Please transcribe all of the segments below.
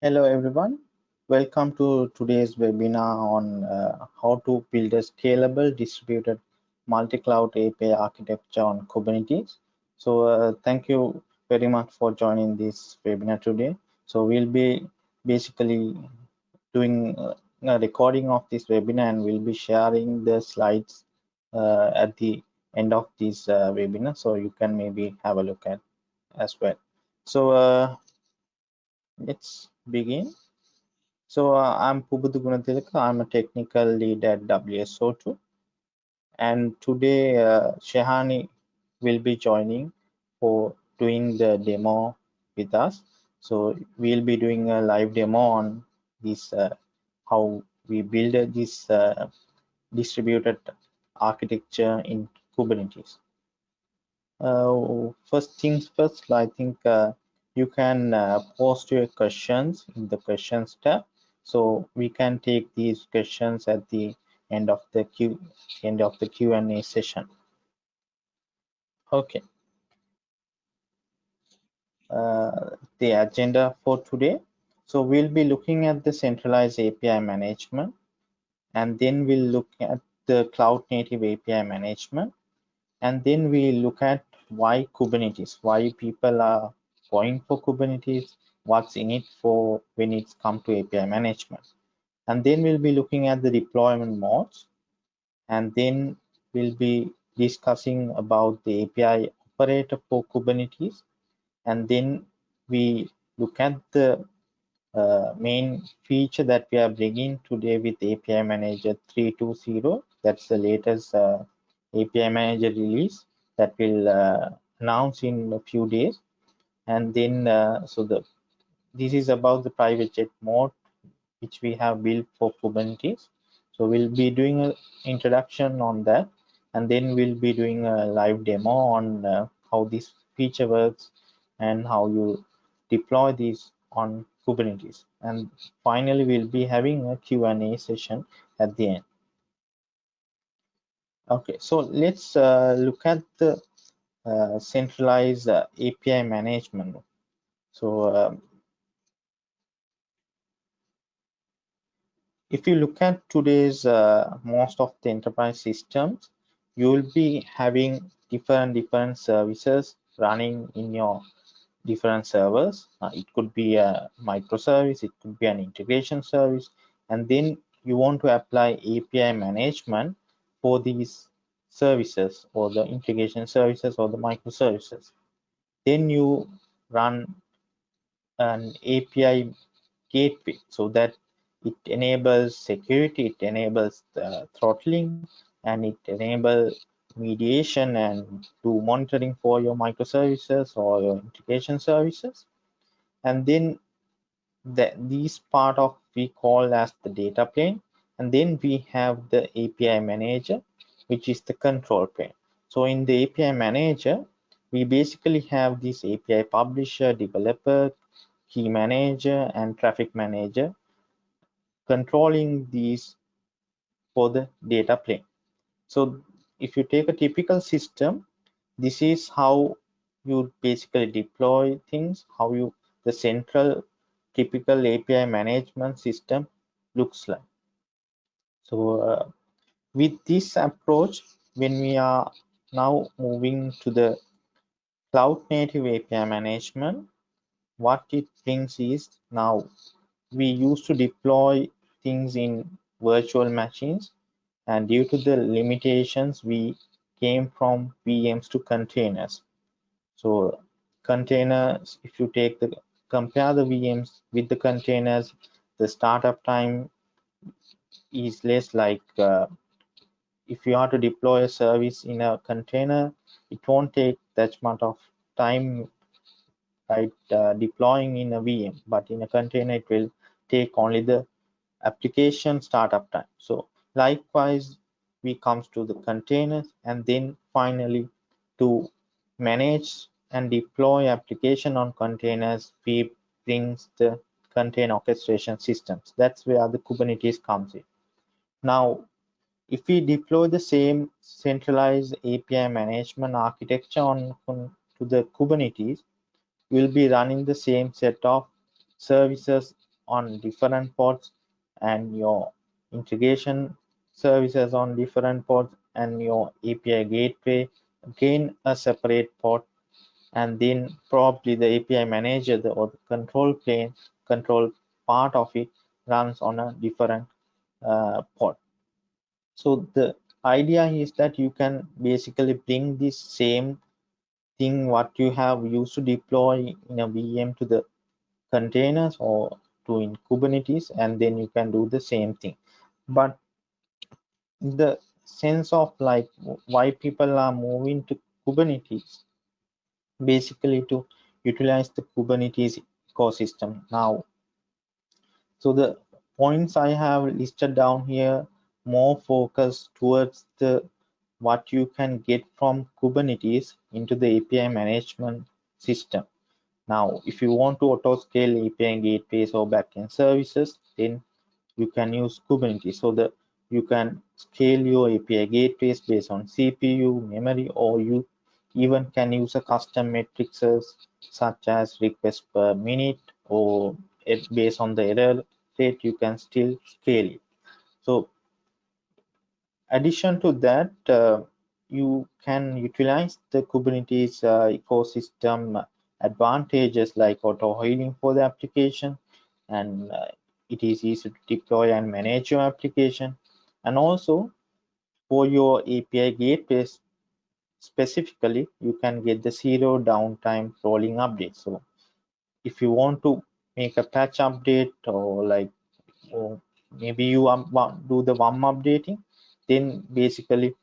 Hello everyone. Welcome to today's webinar on uh, how to build a scalable distributed multi-cloud API architecture on Kubernetes. So uh, thank you very much for joining this webinar today. So we'll be basically doing uh, a recording of this webinar and we'll be sharing the slides uh, at the end of this uh, webinar. So you can maybe have a look at as well. So uh, let's begin. So uh, I'm Pubudu Gunatilaka. I'm a technical lead at WSO2. And today uh, Shehani will be joining for doing the demo with us. So we'll be doing a live demo on this, uh, how we build this uh, distributed architecture in Kubernetes. Uh, first things first, I think uh, you can uh, post your questions in the questions tab. So we can take these questions at the end of the q end of the q and a session. Okay. Uh, the agenda for today. So we'll be looking at the centralized api management and then we'll look at the cloud native api management and then we look at why kubernetes why people are going for Kubernetes, what's in it for when it's come to API management. And then we'll be looking at the deployment modes. And then we'll be discussing about the API operator for Kubernetes. And then we look at the uh, main feature that we are bringing today with API Manager 3.2.0. That's the latest uh, API Manager release that will uh, announce in a few days and then uh, so the this is about the private jet mode which we have built for kubernetes. So we'll be doing an introduction on that. And then we'll be doing a live demo on uh, how this feature works and how you deploy these on kubernetes. And finally we'll be having a q&a session at the end. Okay so let's uh, look at the uh, centralized uh, API management. So um, if you look at today's uh, most of the enterprise systems, you will be having different different services running in your different servers. Uh, it could be a microservice, it could be an integration service, and then you want to apply API management for these services or the integration services or the microservices. Then you run an API gateway so that it enables security, it enables throttling, and it enables mediation and do monitoring for your microservices or your integration services. And then the, these part of we call as the data plane. And then we have the API manager which is the control plane. So in the API manager, we basically have this API publisher, developer, key manager, and traffic manager controlling these for the data plane. So if you take a typical system, this is how you basically deploy things, how you the central typical API management system looks like. So uh, with this approach, when we are now moving to the cloud native API management, what it brings is now we used to deploy things in virtual machines and due to the limitations we came from VMs to containers. So containers, if you take the compare the VMs with the containers, the startup time is less like uh, if you are to deploy a service in a container, it won't take that much of time right uh, deploying in a VM, but in a container it will take only the application startup time. So likewise, we comes to the containers and then finally to manage and deploy application on containers, we brings the container orchestration systems. That's where the Kubernetes comes in. Now, if we deploy the same centralized API management architecture on, on to the Kubernetes, we'll be running the same set of services on different ports and your integration services on different ports and your API gateway again a separate port and then probably the API manager the, or the control plane control part of it runs on a different uh, port. So the idea is that you can basically bring this same thing what you have used to deploy in a VM to the containers or to in Kubernetes and then you can do the same thing. But the sense of like why people are moving to Kubernetes basically to utilize the Kubernetes ecosystem now. So the points I have listed down here more focused towards the what you can get from Kubernetes into the API management system. Now, if you want to auto scale API gateways or backend services, then you can use Kubernetes. So the you can scale your API gateways based on CPU, memory, or you even can use a custom matrices such as request per minute or eh, based on the error rate, you can still scale it. So addition to that, uh, you can utilize the Kubernetes uh, ecosystem advantages like auto healing for the application and uh, it is easy to deploy and manage your application. And also for your API gateways specifically you can get the zero downtime rolling update. So if you want to make a patch update or like or maybe you want do the WUM updating then basically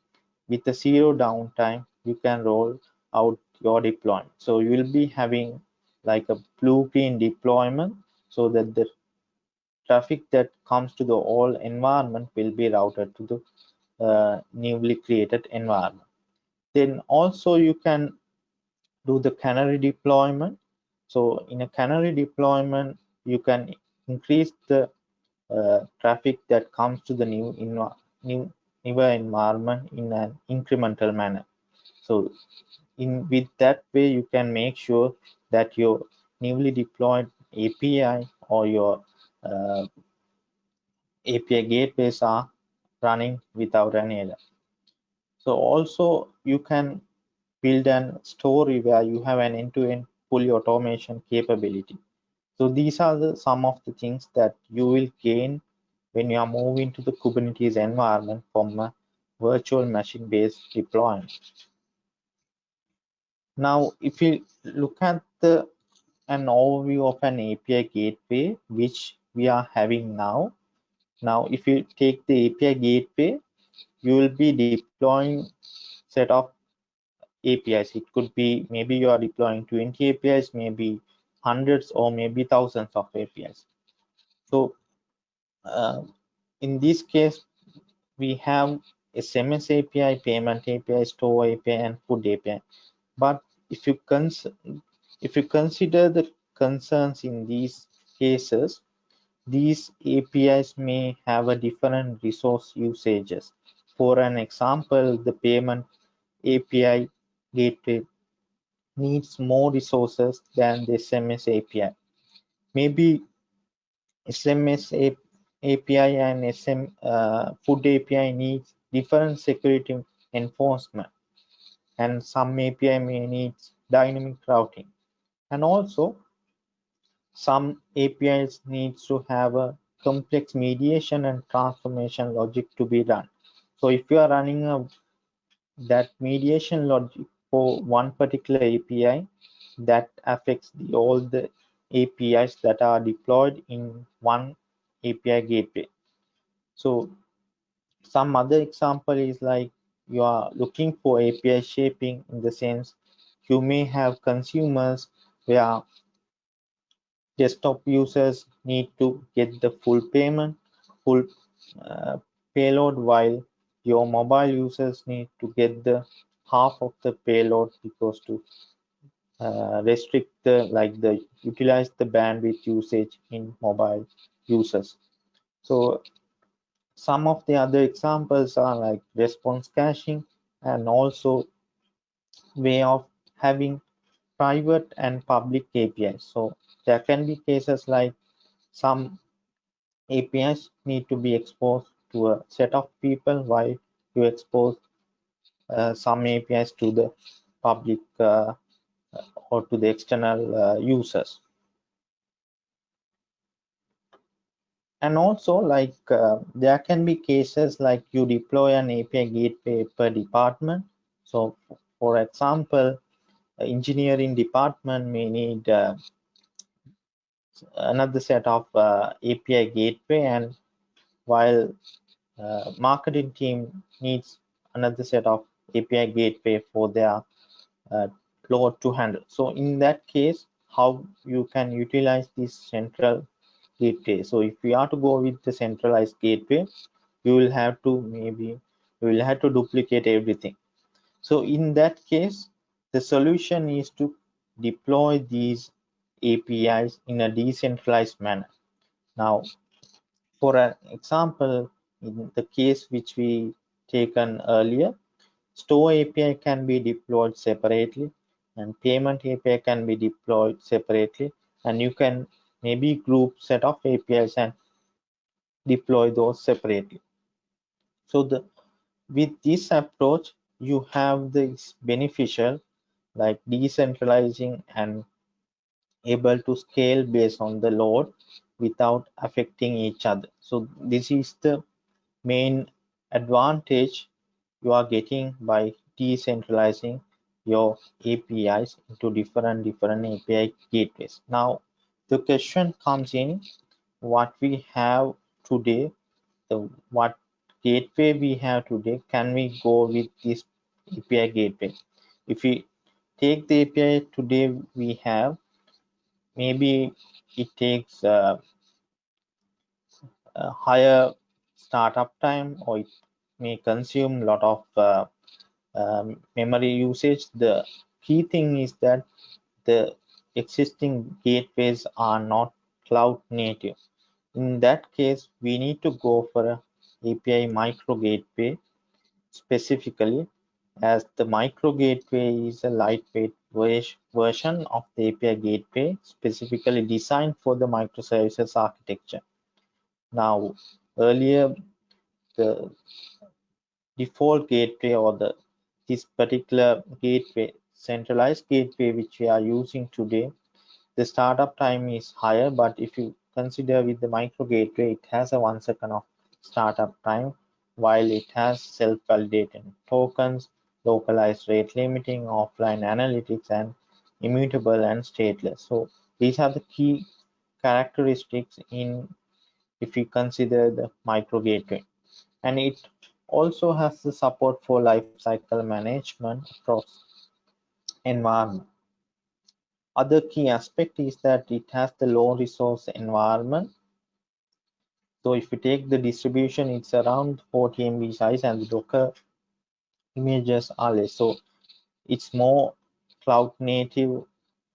with the zero downtime you can roll out your deployment. So you will be having like a blue-green deployment so that the traffic that comes to the old environment will be routed to the uh, newly created environment. Then also you can do the canary deployment. So in a canary deployment you can increase the uh, traffic that comes to the new new newer environment in an incremental manner so in with that way you can make sure that your newly deployed api or your uh, api gateways are running without an error so also you can build an story where you have an end-to-end -end fully automation capability. So these are the some of the things that you will gain when you are moving to the Kubernetes environment from a virtual machine based deployment. Now, if you look at the an overview of an API gateway, which we are having now. Now, if you take the API gateway, you will be deploying set of APIs. It could be maybe you are deploying 20 APIs, maybe hundreds or maybe thousands of APIs. So uh, in this case, we have SMS API, payment API, store API, and food API. But if you cons if you consider the concerns in these cases, these APIs may have a different resource usages. For an example, the payment API gateway needs more resources than the SMS API. Maybe SMS API and SM uh, food API needs different security enforcement. And some API may need dynamic routing. And also some APIs needs to have a complex mediation and transformation logic to be run. So if you are running a that mediation logic for one particular API that affects the, all the APIs that are deployed in one API gateway. So some other example is like you are looking for API shaping in the sense you may have consumers where desktop users need to get the full payment, full uh, payload while your mobile users need to get the half of the payload because to uh, restrict the like the utilize the bandwidth usage in mobile users so some of the other examples are like response caching and also way of having private and public APIs. So there can be cases like some APIs need to be exposed to a set of people while you expose uh, some APIs to the public uh, or to the external uh, users. And also like uh, there can be cases like you deploy an API gateway per department. So for example, engineering department may need uh, another set of uh, API gateway and while uh, marketing team needs another set of API gateway for their uh, load to handle. So in that case, how you can utilize this central gateway. So if we are to go with the centralized gateway, you will have to maybe you will have to duplicate everything. So in that case, the solution is to deploy these APIs in a decentralized manner. Now, for an example, in the case which we taken earlier, store API can be deployed separately and payment API can be deployed separately and you can maybe group set of APIs and deploy those separately. So the with this approach, you have this beneficial like decentralizing and able to scale based on the load without affecting each other so this is the main advantage you are getting by decentralizing your apis into different different api gateways now the question comes in what we have today the what gateway we have today can we go with this api gateway? If we take the api today we have maybe it takes uh, a higher startup time or it may consume a lot of uh, um, memory usage. The key thing is that the existing gateways are not cloud native in that case we need to go for a api micro gateway specifically as the micro gateway is a lightweight version of the API gateway specifically designed for the microservices architecture. Now, earlier, the default gateway or the this particular gateway, centralized gateway which we are using today, the startup time is higher, but if you consider with the micro gateway, it has a one second of startup time while it has self-validating tokens localized rate limiting, offline analytics, and immutable and stateless. So these are the key characteristics in if we consider the micro gateway. And it also has the support for lifecycle management across environment. Other key aspect is that it has the low resource environment. So if we take the distribution, it's around 40 MB size and the Docker images are less so it's more cloud native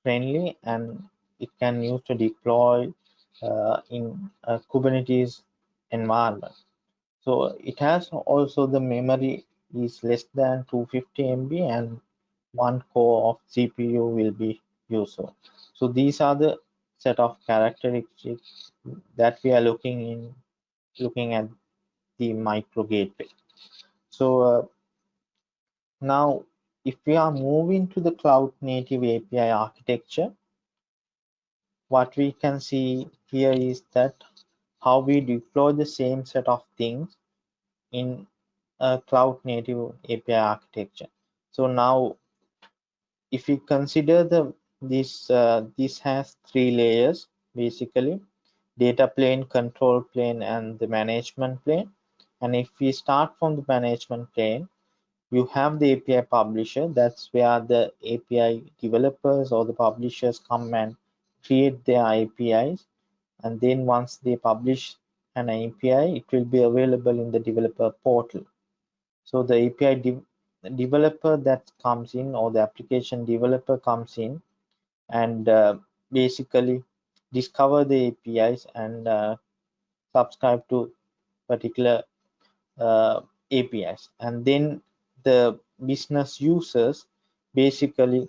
friendly and it can use to deploy uh, in kubernetes environment so it has also the memory is less than 250 mb and one core of cpu will be useful so these are the set of characteristics that we are looking in looking at the micro gateway so uh, now, if we are moving to the cloud native API architecture, what we can see here is that how we deploy the same set of things in a cloud native API architecture. So now, if we consider the this uh, this has three layers basically data plane control plane and the management plane and if we start from the management plane you have the API publisher. That's where the API developers or the publishers come and create their APIs. And then once they publish an API, it will be available in the developer portal. So the API developer that comes in or the application developer comes in and uh, basically discover the APIs and uh, subscribe to particular uh, APIs. And then the business users basically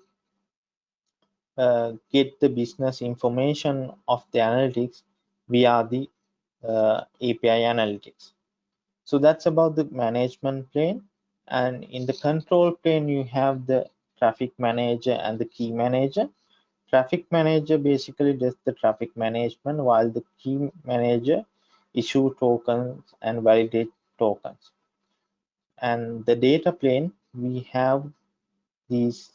uh, get the business information of the analytics via the uh, API analytics. So that's about the management plane. And in the control plane, you have the traffic manager and the key manager. Traffic manager basically does the traffic management while the key manager issue tokens and validate tokens. And the data plane, we have these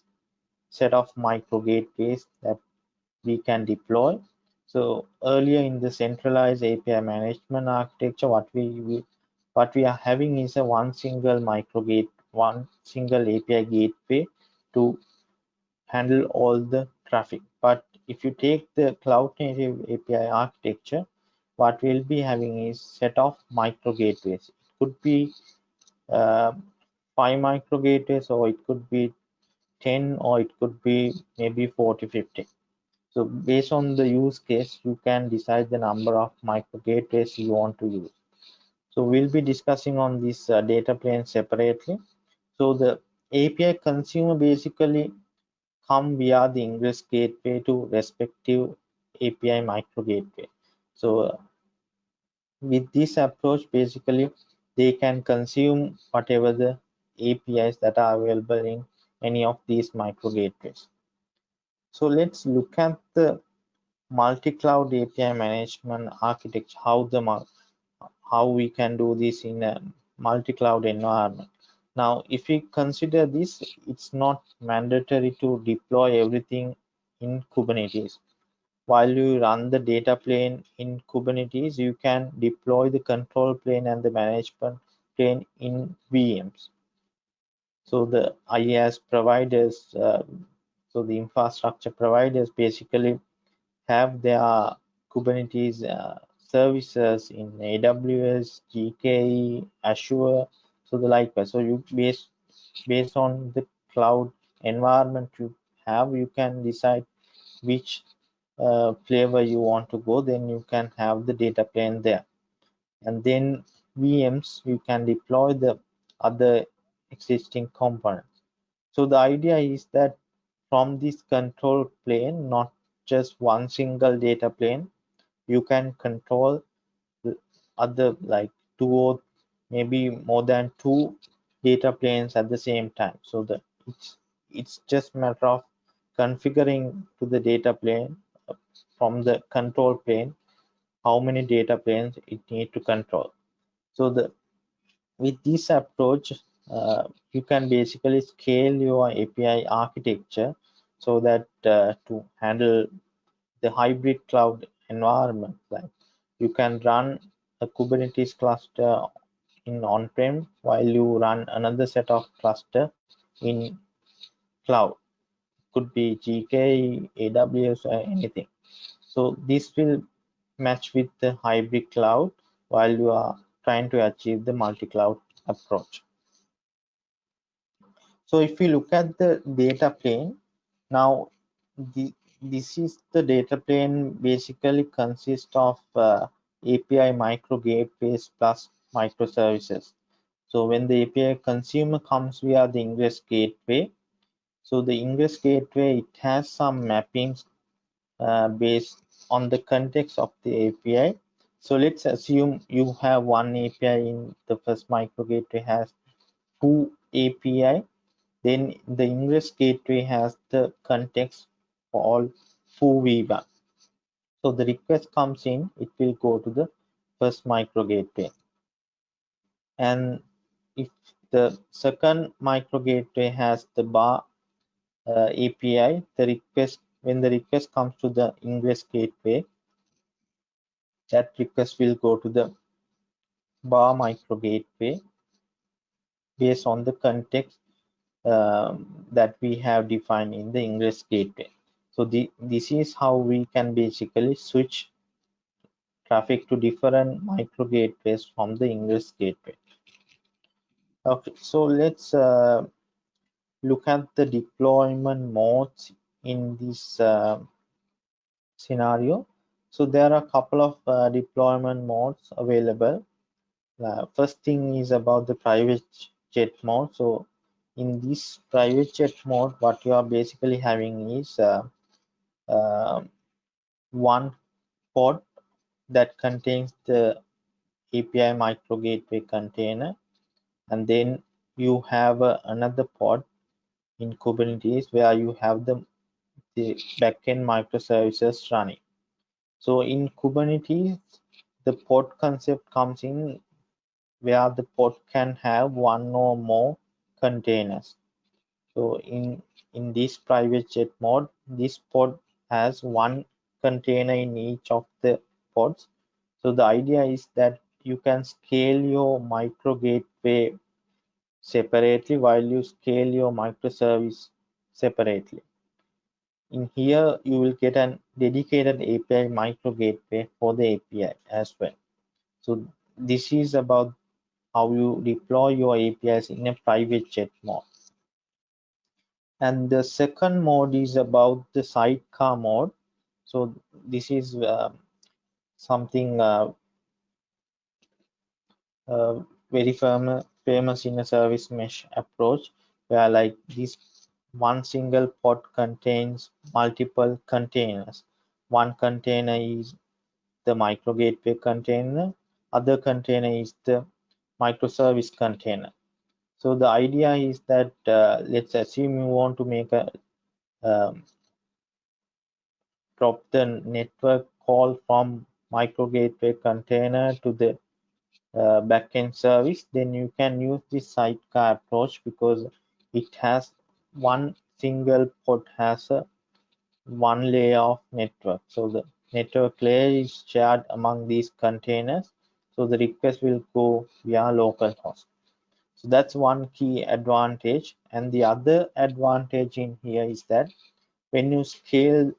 set of micro gateways that we can deploy. So earlier in the centralized API management architecture, what we, we what we are having is a one single micro gate, one single API gateway to handle all the traffic. But if you take the cloud native API architecture, what we'll be having is set of micro gateways. It could be uh, five micro gateways, or it could be 10, or it could be maybe 40, 50. So based on the use case, you can decide the number of micro gateways you want to use. So we'll be discussing on this uh, data plane separately. So the API consumer basically come via the ingress gateway to respective API micro gateway. So uh, with this approach, basically they can consume whatever the APIs that are available in any of these micro gateways. So let's look at the multi-cloud API management architecture, how the how we can do this in a multi-cloud environment. Now, if we consider this, it's not mandatory to deploy everything in Kubernetes. While you run the data plane in Kubernetes, you can deploy the control plane and the management plane in VMs. So the IaaS providers, uh, so the infrastructure providers basically have their Kubernetes uh, services in AWS, GKE, Azure, so the likewise. So you based based on the cloud environment you have, you can decide which uh, flavor you want to go. Then you can have the data plane there, and then VMs you can deploy the other existing components. So the idea is that from this control plane, not just one single data plane, you can control other like two or maybe more than two data planes at the same time. So that it's it's just matter of configuring to the data plane uh, from the control plane how many data planes it need to control. So the with this approach uh, you can basically scale your api architecture so that uh, to handle the hybrid cloud environment. Like you can run a kubernetes cluster in on-prem while you run another set of cluster in cloud. Could be GKE aws or anything. So this will match with the hybrid cloud while you are trying to achieve the multi-cloud approach. So if we look at the data plane now the, this is the data plane basically consists of uh, API micro gateways plus microservices. So when the API consumer comes via the ingress gateway, so the ingress gateway it has some mappings uh, based on the context of the API. So let's assume you have one API in the first micro gateway has two API. Then the ingress gateway has the context all foo v1 so the request comes in it will go to the first micro gateway. And if the second micro gateway has the bar uh, api the request when the request comes to the ingress gateway that request will go to the bar micro gateway. Based on the context um, that we have defined in the ingress gateway so the, this is how we can basically switch traffic to different micro gateways from the ingress gateway. Okay so let's uh, look at the deployment modes in this uh, scenario. So there are a couple of uh, deployment modes available. Uh, first thing is about the private jet mode. So in this private jet mode what you are basically having is uh, one pod that contains the API micro gateway container and then you have uh, another pod in Kubernetes where you have the, the backend microservices running. So in Kubernetes, the pod concept comes in where the pod can have one or more containers. So in, in this private jet mode, this pod has one container in each of the pods. So the idea is that you can scale your micro gateway separately while you scale your microservice separately. In here, you will get an dedicated API micro gateway for the API as well. So this is about how you deploy your APIs in a private jet mode. And the second mode is about the sidecar mode. So this is uh, something uh, uh, very firm, famous in a service mesh approach where like this one single pod contains multiple containers. One container is the micro gateway container, other container is the microservice container. So the idea is that uh, let's assume you want to make a um, drop the network call from micro gateway container to the uh, backend service, then you can use this sidecar approach because it has one single pod has a one layer of network. So the network layer is shared among these containers. So the request will go via localhost. That's one key advantage. And the other advantage in here is that when you scale,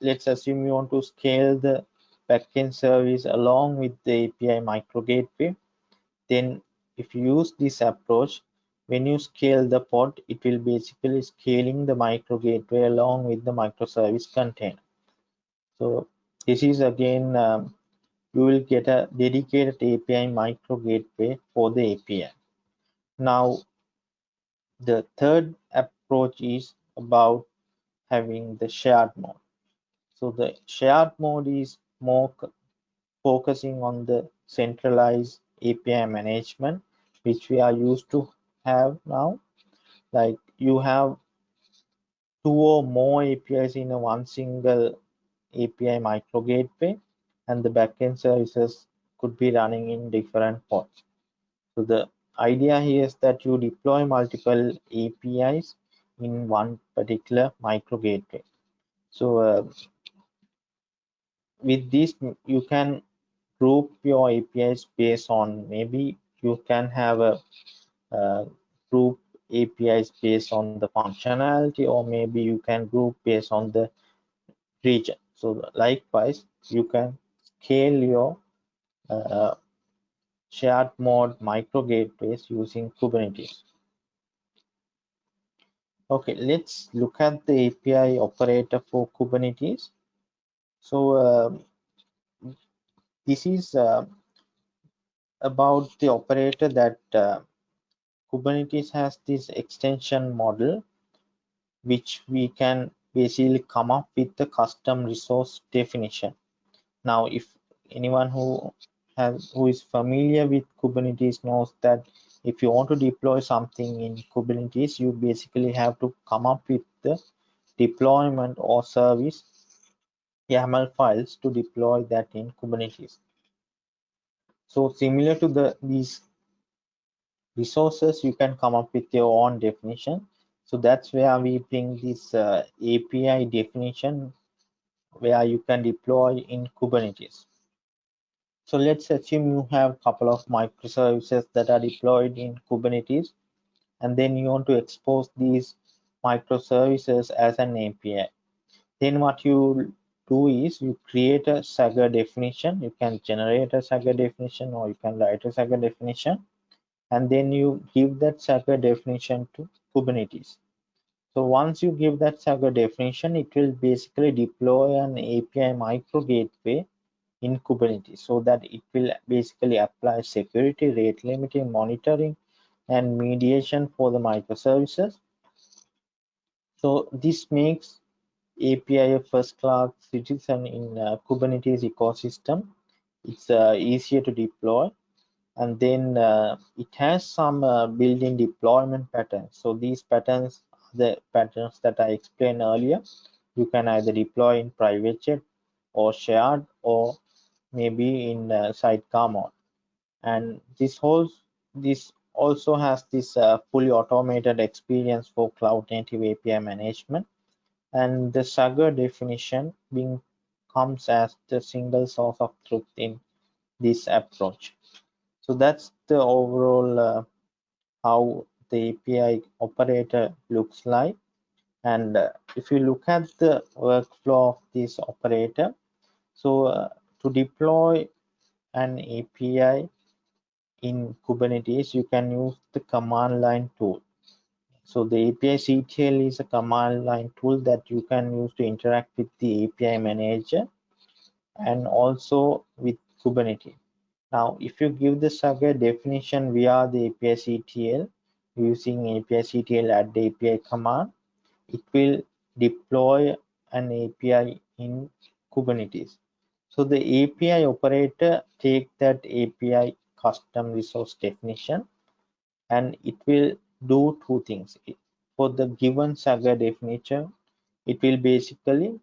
let's assume you want to scale the backend service along with the API micro gateway, then if you use this approach, when you scale the pod, it will basically scaling the micro gateway along with the microservice container. So this is again, um, you will get a dedicated API micro gateway for the API. Now, the third approach is about having the shared mode. So the shared mode is more focusing on the centralized API management, which we are used to have now like you have two or more apis in a one single api micro gateway and the backend services could be running in different pods so the idea here is that you deploy multiple apis in one particular micro gateway so uh, with this you can group your apis based on maybe you can have a uh, group APIs based on the functionality or maybe you can group based on the region. So likewise, you can scale your uh, shared mode micro gateways using Kubernetes. Okay, let's look at the API operator for Kubernetes. So uh, this is uh, about the operator that uh, Kubernetes has this extension model, which we can basically come up with the custom resource definition. Now, if anyone who who is familiar with Kubernetes knows that if you want to deploy something in Kubernetes, you basically have to come up with the deployment or service YAML files to deploy that in Kubernetes. So similar to the these resources you can come up with your own definition so that's where we bring this uh, api definition where you can deploy in kubernetes so let's assume you have a couple of microservices that are deployed in kubernetes and then you want to expose these microservices as an api then what you do is you create a swagger definition you can generate a swagger definition or you can write a swagger definition and then you give that Swagger definition to Kubernetes. So once you give that Swagger definition, it will basically deploy an API micro gateway in Kubernetes so that it will basically apply security, rate limiting, monitoring, and mediation for the microservices. So this makes API a first class citizen in uh, Kubernetes ecosystem. It's uh, easier to deploy and then uh, it has some uh, built-in deployment patterns. So these patterns the patterns that i explained earlier. You can either deploy in private jet or shared or maybe in uh, sidecar mode and this whole this also has this uh, fully automated experience for cloud native api management. And the swagger definition being comes as the single source of truth in this approach. So that's the overall uh, how the api operator looks like. And uh, if you look at the workflow of this operator so uh, to deploy an api in kubernetes you can use the command line tool so the api ctl is a command line tool that you can use to interact with the api manager and also with kubernetes now if you give the swagger definition via the api ctl using api ctl add the api command it will deploy an API in Kubernetes. So the API operator take that API custom resource definition and it will do two things. For the given Swagger definition, it will basically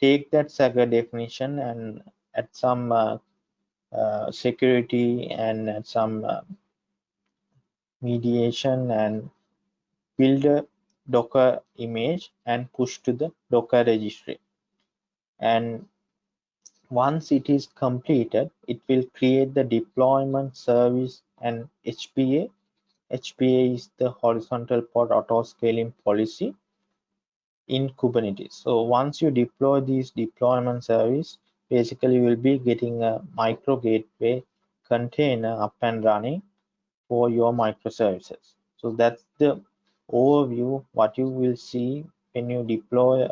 take that Swagger definition and add some uh, uh, security and add some uh, mediation and build a docker image and push to the docker registry and once it is completed it will create the deployment service and hpa hpa is the horizontal pod auto scaling policy in kubernetes. So once you deploy this deployment service basically you will be getting a micro gateway container up and running for your microservices. So that's the overview what you will see when you deploy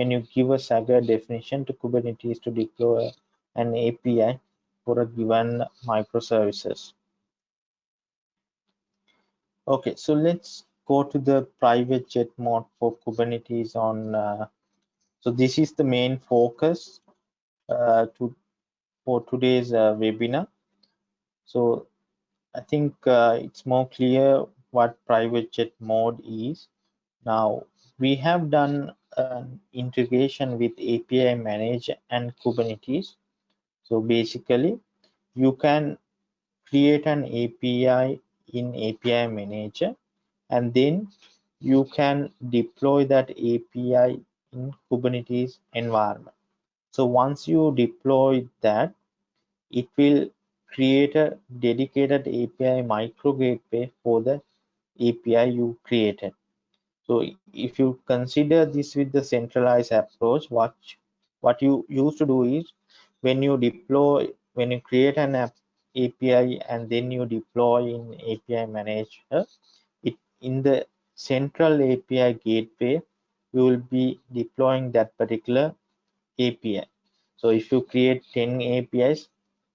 when you give a Swagger definition to Kubernetes to deploy an API for a given microservices. Okay, so let's go to the private jet mode for Kubernetes on. Uh, so this is the main focus uh, to for today's uh, webinar. So I think uh, it's more clear what private jet mode is. Now we have done an integration with API Manager and Kubernetes. So basically you can create an API in API Manager and then you can deploy that API in Kubernetes environment. So once you deploy that, it will create a dedicated API micro gateway for the API you created. So if you consider this with the centralized approach, what what you used to do is when you deploy, when you create an app, API and then you deploy in API manager, it in the central API gateway, you will be deploying that particular API. So if you create 10 APIs,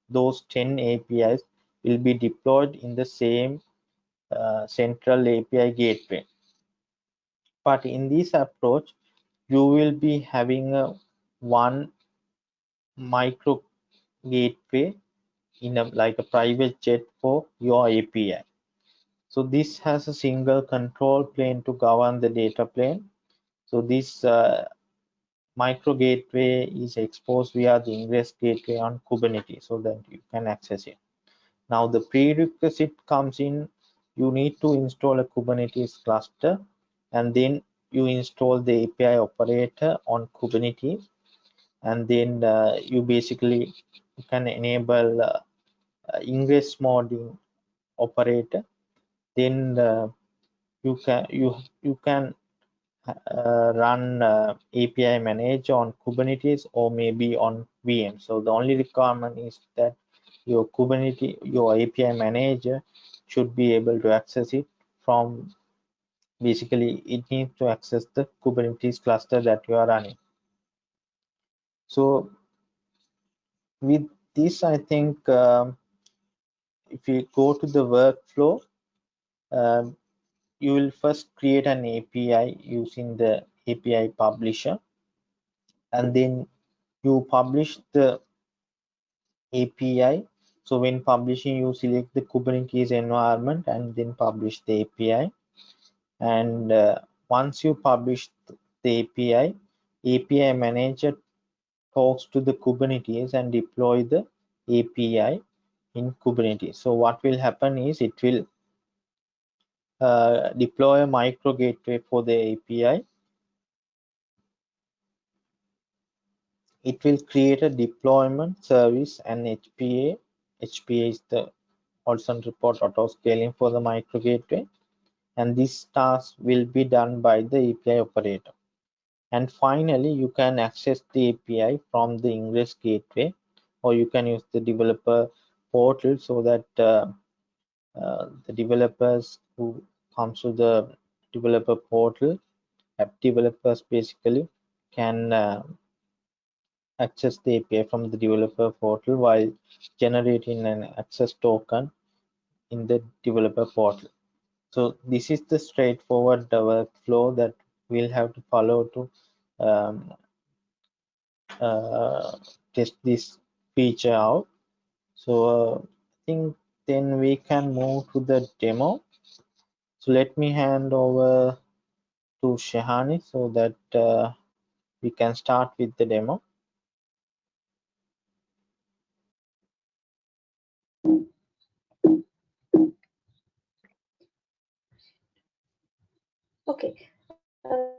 those 10 APIs will be deployed in the same uh, central API gateway. But in this approach, you will be having a one micro gateway in a like a private jet for your API. So this has a single control plane to govern the data plane. So this uh, micro gateway is exposed via the ingress gateway on Kubernetes so that you can access it. Now the prerequisite comes in you need to install a Kubernetes cluster and then you install the API operator on Kubernetes. And then uh, you basically can enable uh, uh, ingress modding operator. Then uh, you can you you can uh, run uh, API manage on Kubernetes or maybe on VM. So the only requirement is that your Kubernetes your API manager should be able to access it from basically it needs to access the Kubernetes cluster that you are running. So with this, I think um, if you go to the workflow, um, you will first create an API using the API publisher and then you publish the API. So when publishing, you select the Kubernetes environment and then publish the API. And uh, once you publish the API, API manager talks to the Kubernetes and deploy the API in Kubernetes. So what will happen is it will uh, deploy a micro gateway for the API. It will create a deployment service and HPA. HPA is the horizontal pod auto scaling for the micro gateway. And this task will be done by the API operator. And finally, you can access the API from the Ingress gateway, or you can use the developer portal so that uh, uh, the developers who comes to the developer portal app developers basically can uh, access the API from the developer portal while generating an access token in the developer portal. So this is the straightforward workflow that we'll have to follow to um, uh, test this feature out. So uh, I think then we can move to the demo. So let me hand over to Shehani so that uh, we can start with the demo. Okay. Uh,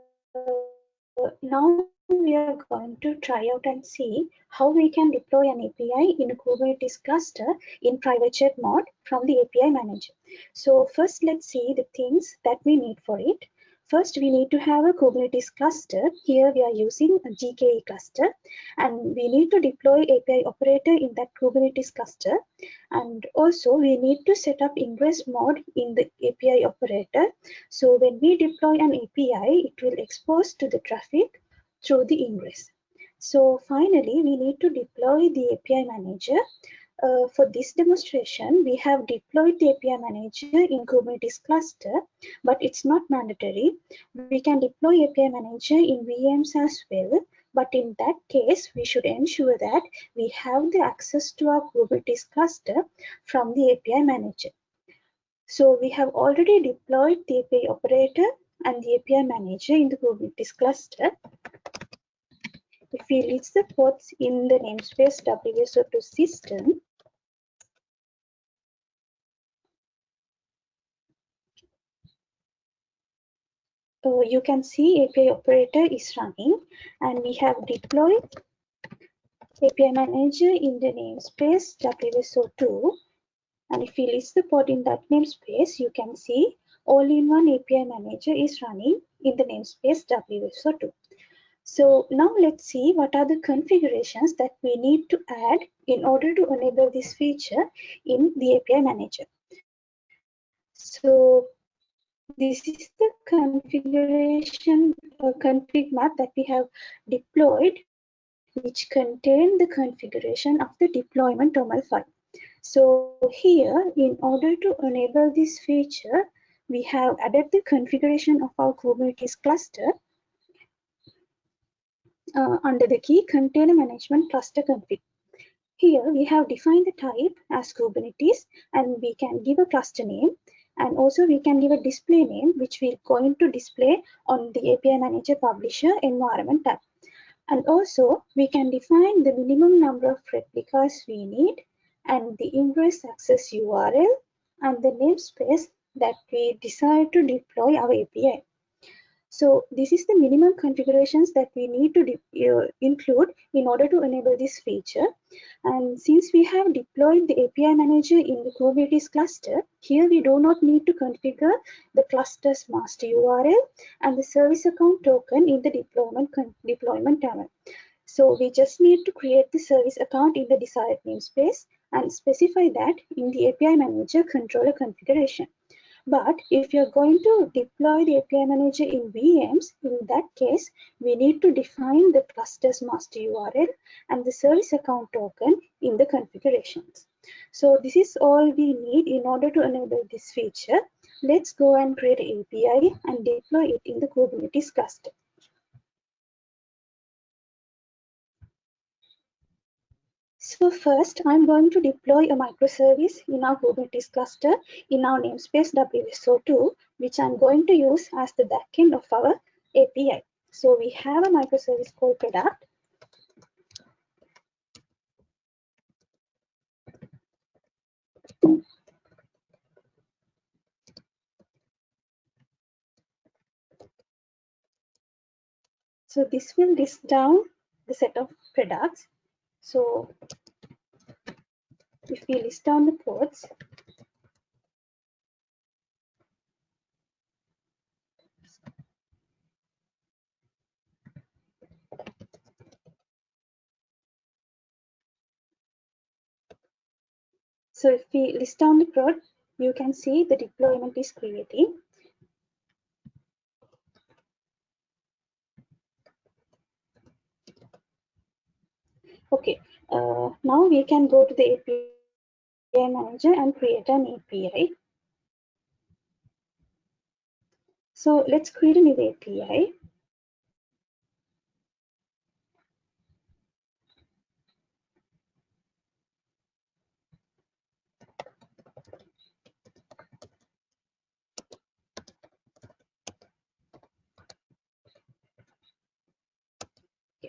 now we are going to try out and see how we can deploy an API in Kubernetes cluster in private jet mode from the API manager. So first, let's see the things that we need for it. First, we need to have a Kubernetes cluster. Here we are using a GKE cluster and we need to deploy API operator in that Kubernetes cluster. And also we need to set up ingress mode in the API operator. So when we deploy an API, it will expose to the traffic through the ingress. So finally, we need to deploy the API manager uh, for this demonstration, we have deployed the API manager in Kubernetes cluster, but it's not mandatory. We can deploy API manager in VMs as well, but in that case, we should ensure that we have the access to our Kubernetes cluster from the API manager. So we have already deployed the API operator and the API manager in the Kubernetes cluster. If we list the ports in the namespace WSO2 system, So you can see API operator is running and we have deployed API manager in the namespace WSO2. And if we list the pod in that namespace, you can see all-in-one API manager is running in the namespace WSO2. So now let's see what are the configurations that we need to add in order to enable this feature in the API manager. So this is the configuration uh, config map that we have deployed which contain the configuration of the deployment YAML file. So here, in order to enable this feature, we have added the configuration of our Kubernetes cluster uh, under the key container management cluster config. Here we have defined the type as Kubernetes and we can give a cluster name and also we can give a display name which we're going to display on the API Manager Publisher environment tab. And also we can define the minimum number of replicas we need and the ingress access URL and the namespace that we decide to deploy our API. So this is the minimum configurations that we need to uh, include in order to enable this feature. And since we have deployed the API manager in the Kubernetes cluster, here we do not need to configure the cluster's master URL and the service account token in the deployment deployment YAML. So we just need to create the service account in the desired namespace and specify that in the API manager controller configuration. But if you're going to deploy the API manager in VMs, in that case, we need to define the cluster's master URL and the service account token in the configurations. So this is all we need in order to enable this feature. Let's go and create an API and deploy it in the Kubernetes cluster. So first, I'm going to deploy a microservice in our Kubernetes cluster in our namespace WSO2, which I'm going to use as the backend of our API. So we have a microservice called product. So this will list down the set of products. So if we list down the ports, So if we list down the prod, you can see the deployment is creating. Okay, uh, now we can go to the API manager and create an API. So let's create a new API.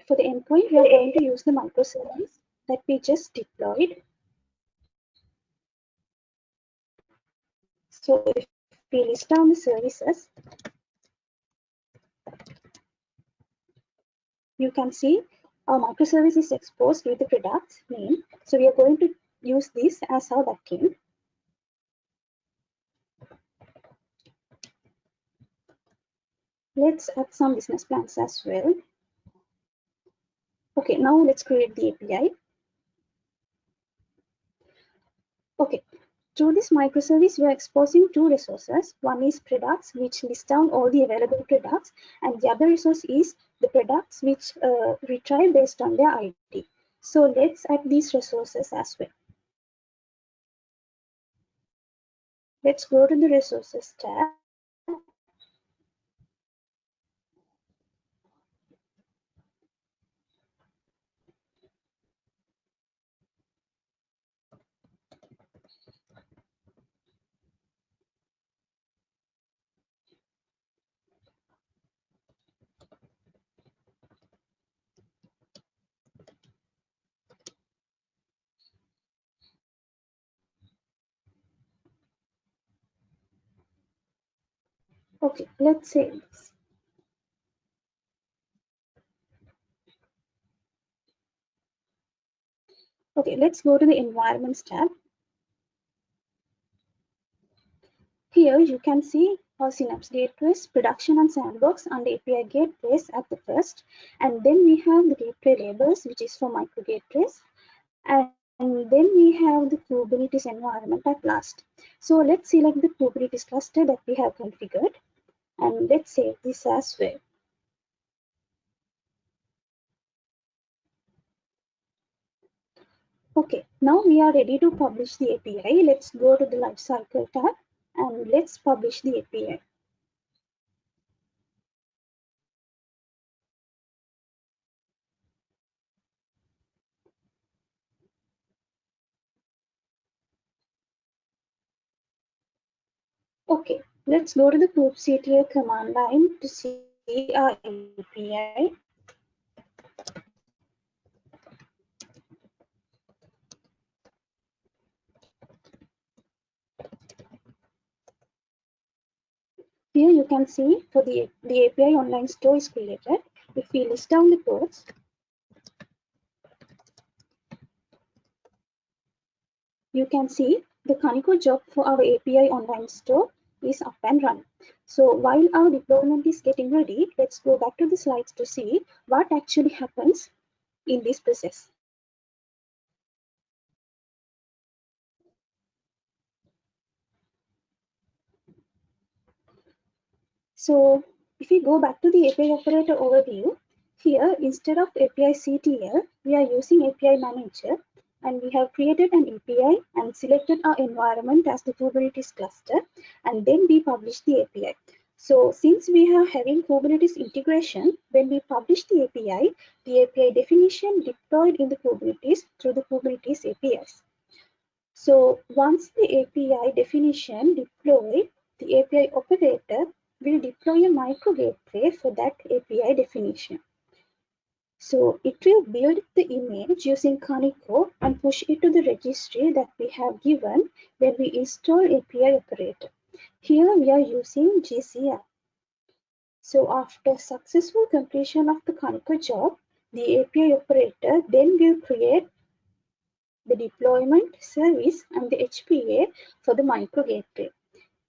For the endpoint, we are going to use the microservice that we just deployed. So if we list down the services, you can see our microservice is exposed with the product name. So we are going to use this as our backend. Let's add some business plans as well. Okay, now let's create the API. Okay, through this microservice, we are exposing two resources. One is products, which list down all the available products, and the other resource is the products which uh, retrieve based on their ID. So let's add these resources as well. Let's go to the resources tab Okay, let's save this. Okay, let's go to the environments tab. Here you can see our Synapse gateways, production and sandbox and API gateways at the first. And then we have the gateway labels, which is for micro gateways. And then we have the Kubernetes environment at last. So let's select the Kubernetes cluster that we have configured and let's save this as well. Okay, now we are ready to publish the API. Let's go to the lifecycle tab and let's publish the API. Okay, let's go to the kubectl command line to see our API. Here you can see for the, the API online store is created. If we list down the ports, you can see the Kaniko job for our API online store is up and running. So while our deployment is getting ready, let's go back to the slides to see what actually happens in this process. So if we go back to the API operator overview, here instead of API CTL, we are using API manager and we have created an API and selected our environment as the Kubernetes cluster and then we publish the API. So since we are having Kubernetes integration, when we publish the API, the API definition deployed in the Kubernetes through the Kubernetes APIs. So once the API definition deployed, the API operator will deploy a micro gateway for that API definition. So it will build the image using Kaniko and push it to the registry that we have given when we install API operator. Here we are using GCR. So after successful completion of the Kaniko job, the API operator then will create the deployment service and the HPA for the micro gateway.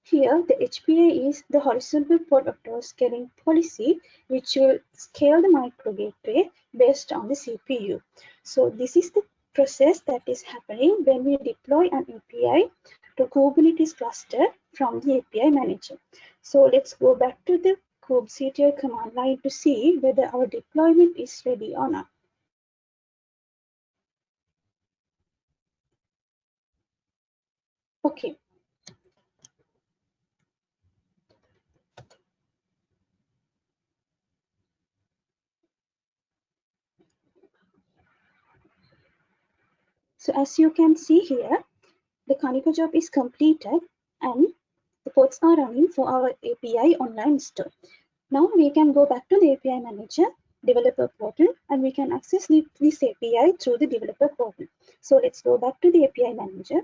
Here, the HPA is the horizontal port auto scaling policy, which will scale the micro gateway based on the CPU. So this is the process that is happening when we deploy an API to Kubernetes cluster from the API manager. So let's go back to the kubectl command line to see whether our deployment is ready or not. Okay, So as you can see here, the Kaniko job is completed and the ports are running for our API online store. Now we can go back to the API manager developer portal and we can access the, this API through the developer portal. So let's go back to the API manager.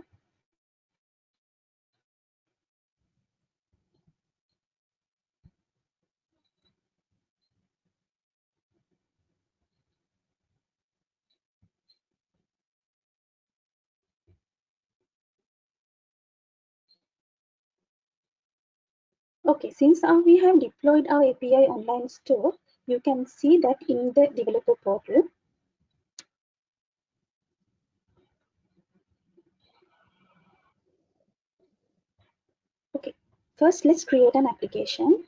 Okay, since we have deployed our API online store, you can see that in the developer portal. Okay, first let's create an application.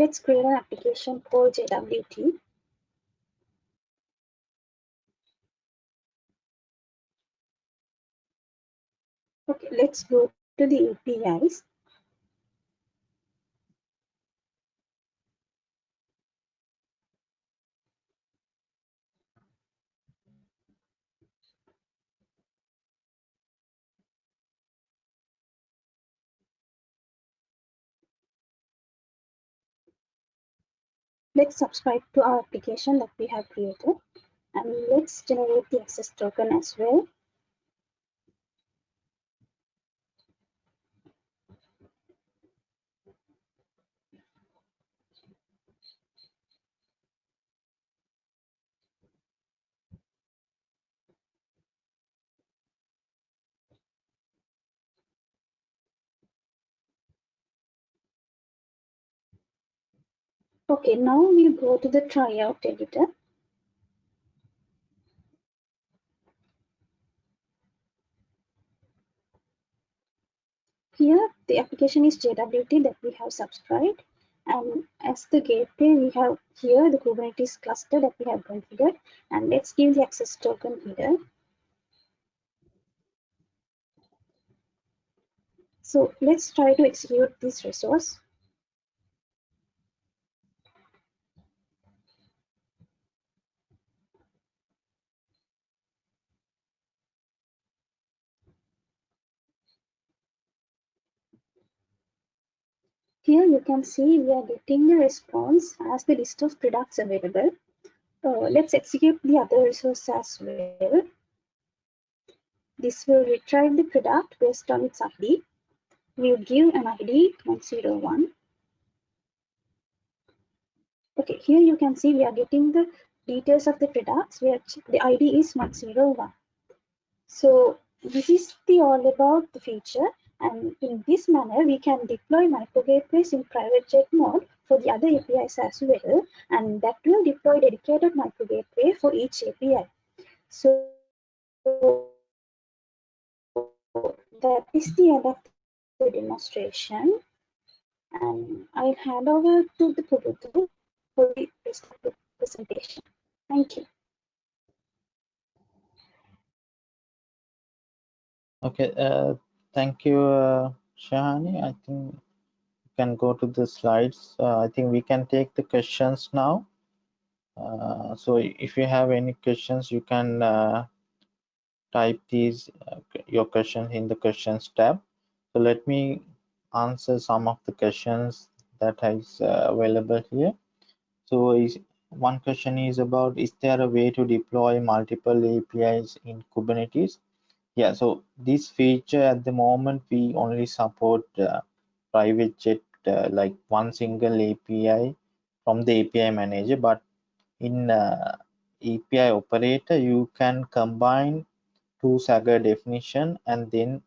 Let's create an application for JWT. Okay, let's go to the APIs. Let's subscribe to our application that we have created and let's generate the access token as well. Okay, now we'll go to the tryout editor. Here, the application is JWT that we have subscribed. And as the gateway, we have here the Kubernetes cluster that we have configured. And let's give the access token here. So let's try to execute this resource. Here you can see we are getting the response as the list of products available. Uh, let's execute the other resource as well. This will retrieve the product based on its ID. We'll give an ID 101. Okay, here you can see we are getting the details of the products where the ID is 101. So this is the all about the feature And in this manner, we can deploy micro gateways in private jet mode for the other APIs as well. And that will deploy dedicated micro gateway for each API. So that is the end of the demonstration. And I'll hand over to the Pubudu for the rest of the presentation. Thank you. Okay, uh, thank you, uh, Shehani. I think you can go to the slides. Uh, I think we can take the questions now. Uh, so if you have any questions, you can uh, type these uh, your questions in the questions tab. So let me answer some of the questions that is uh, available here. So is, one question is about, is there a way to deploy multiple APIs in Kubernetes? Yeah, so this feature at the moment, we only support uh, private jet, uh, like one single API from the API manager, but in uh, API operator, you can combine two Swagger definition and then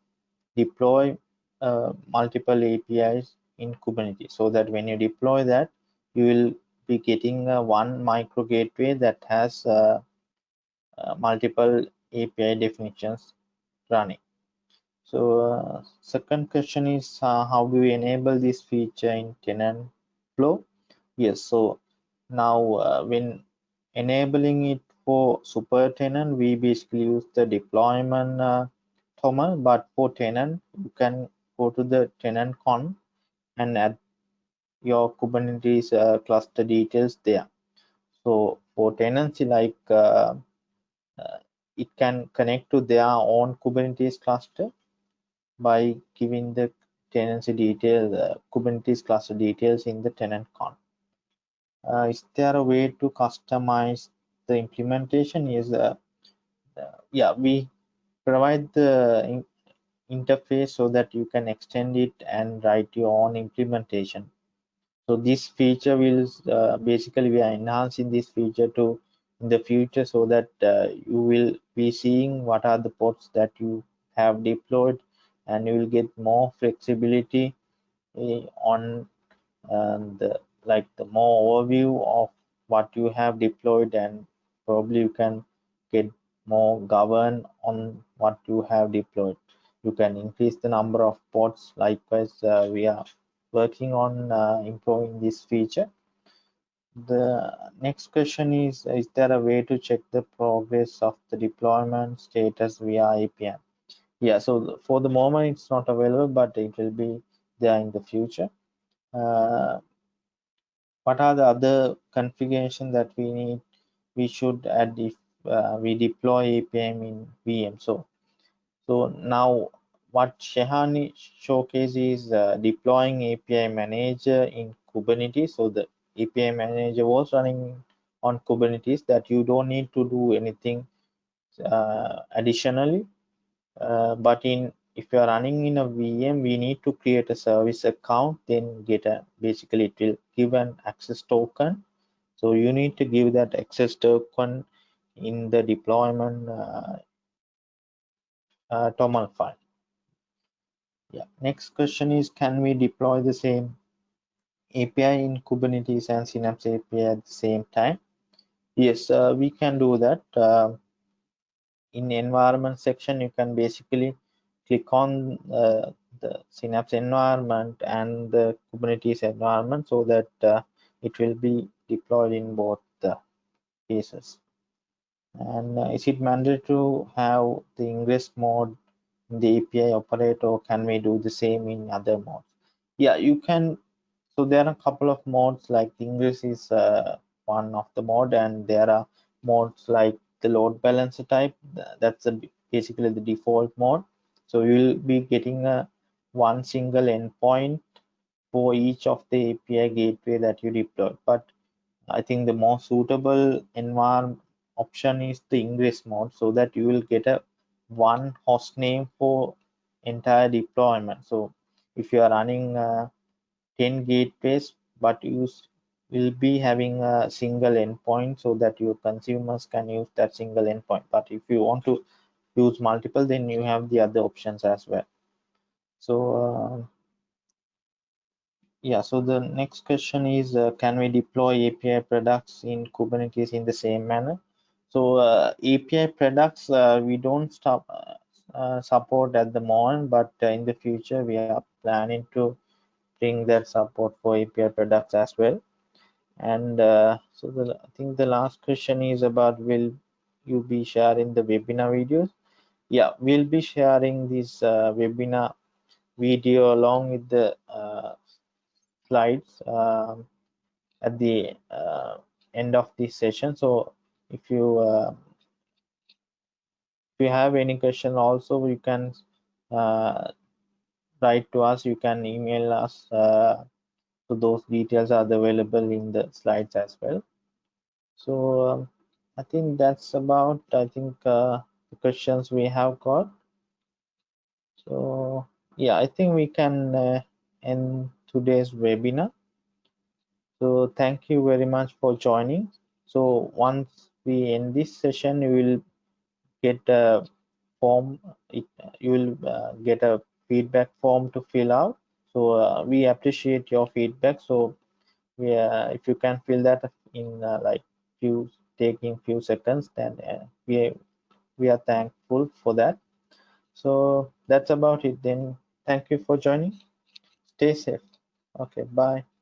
deploy uh, multiple APIs in Kubernetes so that when you deploy that, you will be getting uh, one micro gateway that has uh multiple API definitions running. So uh, second question is uh, how do we enable this feature in tenant flow? Yes, so now when enabling it for super tenant, we basically use the deployment uh, but for tenant, you can go to the tenant con and add your Kubernetes uh, cluster details there. So for tenancy, like uh, uh, it can connect to their own Kubernetes cluster by giving the tenancy detail, uh, Kubernetes cluster details in the tenant-conf. Uh, is there a way to customize the implementation? Is uh, yeah, we provide the in interface so that you can extend it and write your own implementation so this feature will uh, basically we are enhancing this feature to in the future so that uh, you will be seeing what are the ports that you have deployed and you will get more flexibility uh, on the like the more overview of what you have deployed and probably you can get more govern on what you have deployed. You can increase the number of ports. Likewise uh, we are working on uh, improving this feature the next question is is there a way to check the progress of the deployment status via apm yeah so for the moment it's not available but it will be there in the future. Uh, what are the other configuration that we need we should add if uh, we deploy apm in vm so so now what Shehani showcases is uh, deploying API manager in Kubernetes. So the API manager was running on Kubernetes that you don't need to do anything uh, additionally. Uh, but in if you are running in a VM, we need to create a service account, then get a basically it will give an access token. So you need to give that access token in the deployment uh, uh, TOML file yeah next question is can we deploy the same api in kubernetes and synapse api at the same time. Yes uh, we can do that. Uh, in environment section you can basically click on uh, the synapse environment and the kubernetes environment so that uh, it will be deployed in both the cases. And uh, is it mandatory to have the ingress mode in the API operator? Or can we do the same in other modes? Yeah you can so there are a couple of modes like Ingress is uh, one of the mode and there are modes like the load balancer type. That's a, basically the default mode. So you'll be getting a one single endpoint for each of the API gateway that you deploy but I think the more suitable environment option is the ingress mode so that you will get a one host name for entire deployment. So if you are running uh, 10 gateways but you will be having a single endpoint so that your consumers can use that single endpoint. But if you want to use multiple then you have the other options as well. So uh, yeah so the next question is uh, can we deploy api products in kubernetes in the same manner? So uh, api products uh, we don't stop uh, support at the moment but in the future we are planning to bring that support for api products as well and uh, so the, I think the last question is about will you be sharing the webinar videos? Yeah, we'll be sharing this uh, webinar video along with the uh, slides um, at the uh, end of this session. So if you uh, if you have any question also you can uh, write to us you can email us so those details are available in the slides as well. So um, i think that's about i think uh, the questions we have got. So yeah i think we can uh, end today's webinar. So thank you very much for joining. So once we end this session you will get a form it, you will uh, get a feedback form to fill out. So uh, we appreciate your feedback. So we uh, if you can fill that in uh, like few taking few seconds then uh, we we are thankful for that. So that's about it then. Thank you for joining. Stay safe. Okay bye